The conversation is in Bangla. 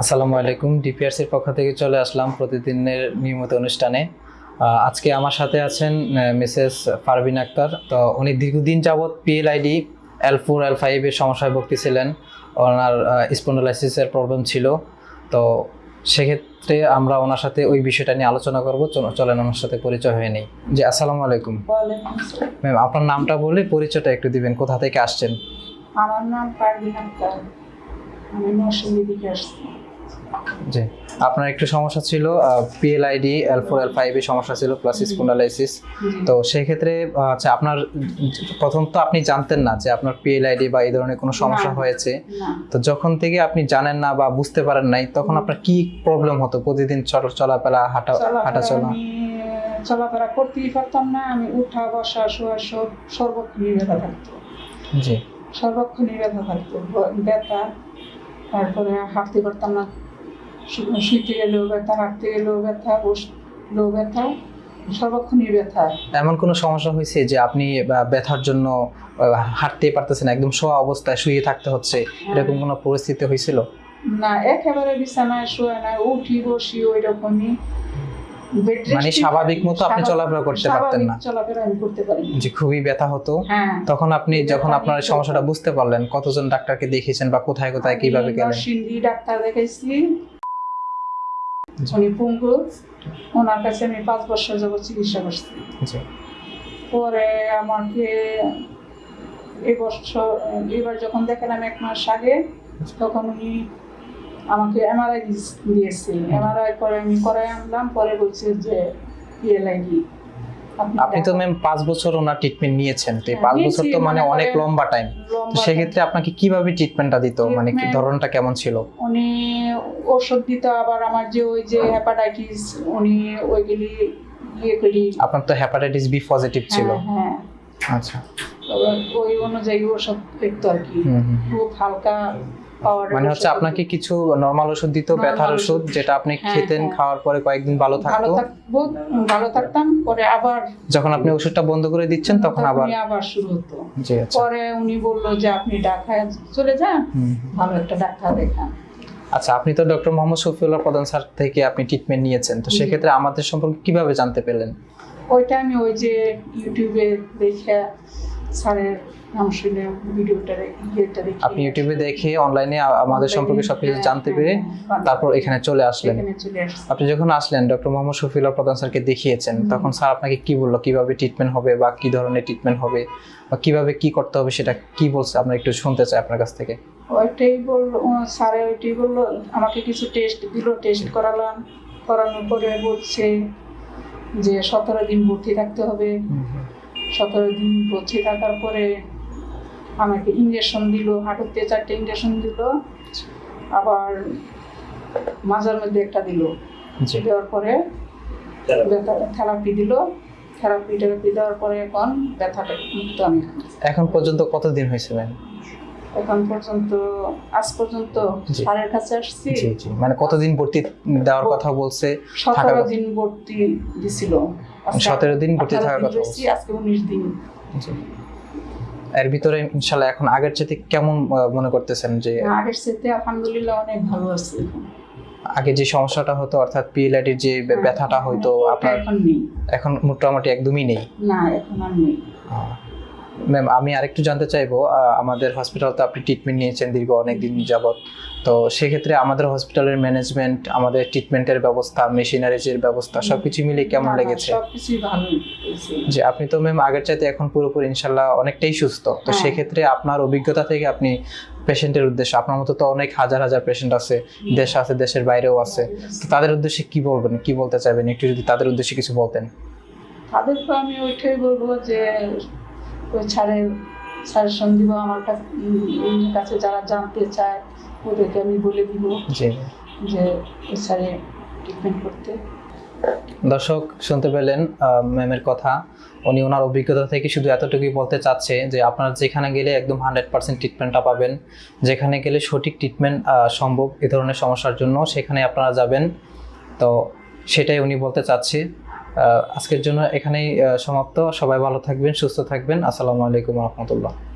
আসসালামু আলাইকুম। ডিপিআরসির পক্ষ থেকে চলে আসলাম প্রতিদিনের নিয়মিত অনুষ্ঠানে। আজকে আমার সাথে আছেন মিসেস পারভিন আক্তার। তো উনি দীর্ঘদিন যাবৎ পিএলআইডি এল ফোর এল ফাইভের সমস্যায় ভুগতেছিলেন ওনার স্পন্ডোলাইসিসের প্রবলেম ছিল। তো সেক্ষেত্রে আমরা ওনার সাথে ওই বিষয়টা নিয়ে আলোচনা করব। চলেন ওনার সাথে পরিচয় হয়ে নেই। জি আসসালামু আলাইকুম। ম্যাম আপনার নামটা বলে পরিচয়টা একটু দিবেন। কোথা থেকে আসছেন? আমার নাম আমি আসছি জি। আপনার একটু সমস্যা ছিল পিএলআইডি এল ফোর এল ফাইভে সমস্যা ছিল প্লাস স্পন্ডালাইসিস তো সেই ক্ষেত্রে আচ্ছা আপনার প্রথম তো আপনি জানতেন না যে আপনার পিএলআইডি বা এই ধরনের কোনো সমস্যা হয়েছে। তো যখন থেকে আপনি জানেন না বা বুঝতে পারেন নাই তখন আপনার কি প্রবলেম হতো? প্রতিদিন চল- চলাফেরা হাঁটা হাঁটা চলাফেরা চলা চলাফেরা করতেই পারতাম না। আমি উঠা বসা শোয়া সব সর্বক্ষণই ব্যথা থাকতো। জি। সর্বক্ষণই ব্যথা থাকতো। ব্যথা তারপরে হাঁটতে পারতাম না। শুইতে গেলেও ব্যথা হাঁটতে গেলেও ব্যথা বসলেও ব্যথা সর্বক্ষণই ব্যথা। এমন কোনো সমস্যা হয়েছে যে আপনি ব্যথার জন্য হাঁটতে হাঁটতেই পারতেছেন একদম শোয়া অবস্থায় শুয়ে থাকতে হচ্ছে? এরকম কোনো পরিস্থিতি হয়েছিল? না একেবারে বিছানায় শুয়ে না উঠি বসি ওই রকমই। মানে স্বাভাবিক মতো আপনি চলাফেরা করতে পারতেন না। চলাফেরা আমি করতে পারি। যে খুবই ব্যথা হতো। হ্যাঁ। তখন আপনি যখন আপনার সমস্যাটা বুঝতে পারলেন কতজন ডাক্তারকে দেখিয়েছেন বা কোথায় কোথায় কীভাবে আমি গেলেন? নরসিংদী ডাক্তার দেখাইছি। উনি পঙ্গু। ওনার কাছে আমি পাঁচ বছর যাবত চিকিৎসা করছি। পরে আমাকে এবছর এবার যখন দেখালাম এক মাস আগে তখন উনি আমাকে এমআরআই দিয়েছে। এমআরআই পরে আমি করাই আনলাম পরে বলছে যে পিএলআইডি আপনি তো ম্যাম পাঁচ বছর ওনার ট্রিটমেন্ট নিয়েছেন। তো এই হ্যাঁ, পাঁচ বছর তো মানে অনেক লম্বা টাইম তো সেক্ষেত্রে আপনাকে কীভাবে ট্রিটমেন্টটা দিত? মানে কি ধরনটা কেমন ছিল? উনি ওষুধ দিত আবার আমার যে ওই যে হেপাটাইটিস উনি ওইগুলি ইয়ে করি। আপনার তো হ্যাপাটাইটিস বি পজিটিভ ছিল। হ্যাঁ। আচ্ছা। ওই অনুযায়ী ওষুধ দেখতো আর কি। খুব হালকা মানে হচ্ছে আপনাকে কিছু নর্মাল ওষুধ দিত ব্যথার ওষুধ। যেটা আপনি হ্যাঁ, খেতেন হ্যাঁ। খাওয়ার পরে কয়েকদিন ভালো থাকতো। ভালো থাকতাম পরে আবার যখন আপনি ওষুধটা বন্ধ করে দিচ্ছেন তখন আবার আবার শুরু হতো। জি আচ্ছা। পরে উনি বলল যে আপনি ঢাকায় চলে যান ভালো একটা ডাক্তার দেখান। আচ্ছা আপনি তো ডক্টর মোহাম্মদ শফিউল্লাহ প্রধান স্যার থেকে আপনি ট্রিটমেন্ট নিয়েছেন। তো। সেক্ষেত্রে আমাদের সম্পর্কে কীভাবে জানতে পেলেন? ওইটা আমি ওই যে ইউটিউবে দেখে স্যারের নাম ভিডিওটা ইয়েটা দেখে আপনি ইউটিউবে দেখে অনলাইনে আমাদের সম্পর্কে সবকিছু হ্যাঁ, জানতে হ্যাঁ, পেরে হ্যাঁ, তারপর এখানে চলে আসলেন। আপনি যখন আসলেন ডক্টর মোহাম্মদ শফিউল্লাহ প্রধান স্যারকে দেখিয়েছেন তখন স্যার আপনাকে কি বলল? কীভাবে ট্রিটমেন্ট হবে বা কি ধরনের ট্রিটমেন্ট হবে? বা কীভাবে কি করতে হবে সেটা কি বলছে? আমরা একটু শুনতে চাই আপনার কাছ থেকে। ওইটাই বলল স্যারে ওইটাই বলল আমাকে কিছু টেস্ট দিল টেস্ট করালাম। করানোর পরে বলছে যে সতেরো দিন ভর্তি থাকতে হবে। সতেরো দিন ভর্তি থাকার পরে আমাকে ইঞ্জেকশন দিল হাঁটুতে চারটে ইঞ্জেকশন দিল আবার মাজার মধ্যে একটা দিল। দেওয়ার পরে থেরাপি দিল। থেরাপি টেরাপি দেওয়ার পরে এখন ব্যথাটা মুক্ত আমি এখন পর্যন্ত কতদিন হয়েছে ম্যাম? এখন পর্যন্ত আজ পর্যন্ত স্যারের কাছে আসছি। মানে কতদিন ভর্তি দেওয়ার কথা বলছে? সতেরো দিন ভর্তি দিছিল। সতেরো দিন ভর্তি থাকার কথা আজকে উনিশ দিন। এর ভিতরে ইনশাল্লাহ এখন আগের চেয়ে কেমন মনে করতেছেন যে আগের সাথে আলহামদুলিল্লাহ অনেক ভালো আছে আগে যে সমস্যাটা হতো অর্থাৎ পিএলআইডির যে ব্যথাটা হয়তো আপনার এখন এখন মোটামুটি একদমই নেই। না এখন আর নেই। ম্যাম আমি আরেকটু জানতে চাইব আমাদের হসপিটাল তো আপনি ট্রিটমেন্ট নিয়েছেন দীর্ঘ অনেক দিন যাবত তো সেক্ষেত্রে আমাদের হসপিটালের ম্যানেজমেন্ট আমাদের ট্রিটমেন্টের ব্যবস্থা মেশিনারিজের ব্যবস্থা সবকিছু মিলিয়ে কেমন লেগেছে। যে আপনি তো ম্যাম আগের চাইতে এখন পুরোপুরি ইনশাল্লাহ অনেকটাই সুস্থ। তো হ্যাঁ। সেক্ষেত্রে আপনার অভিজ্ঞতা থেকে আপনি পেশেন্টের উদ্দেশ্যে আপনার মতো তো অনেক হাজার হাজার পেশেন্ট আছে দেশ আছে দেশের বাইরেও আছে। তো তাদের উদ্দেশ্যে কি বলবেন কি বলতে চাইবেন? একটু যদি তাদের উদ্দেশ্যে কিছু বলতেন। তাদেরকে আমি ওইটাই বলব যে ওই ছাড়ের সাজেশন দিব আমার কাছে যারা জানতে চায় ওদেরকে আমি বলে দিব যে ওই ছাড়ে ট্রিটমেন্ট করতে। দর্শক শুনতে পেলেন ম্যামের কথা। উনি ওনার অভিজ্ঞতা থেকে শুধু এতটুকুই বলতে চাচ্ছে যে আপনারা যেখানে গেলে একদম হান্ড্রেড পার্সেন্ট ট্রিটমেন্টটা পাবেন। যেখানে গেলে সঠিক ট্রিটমেন্ট সম্ভব এ ধরনের সমস্যার জন্য সেখানে আপনারা যাবেন। তো সেটাই উনি বলতে চাচ্ছে। আজকের জন্য এখানেই সমাপ্ত। সবাই ভালো থাকবেন সুস্থ থাকবেন। আসসালামু আলাইকুম রহমতুল্লাহ।